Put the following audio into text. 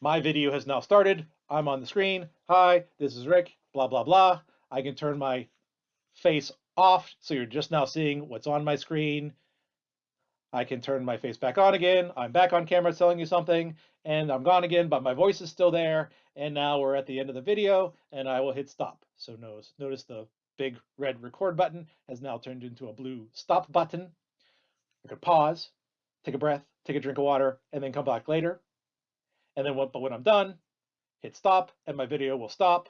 my video has now started. I'm on the screen. Hi, this is Rick, blah, blah, blah. I can turn my face off so you're just now seeing what's on my screen. I can turn my face back on again. I'm back on camera telling you something and I'm gone again, but my voice is still there. And now we're at the end of the video and I will hit stop. So notice, notice the big red record button has now turned into a blue stop button. I could pause, take a breath, take a drink of water, and then come back later. And then, but when I'm done, hit stop and my video will stop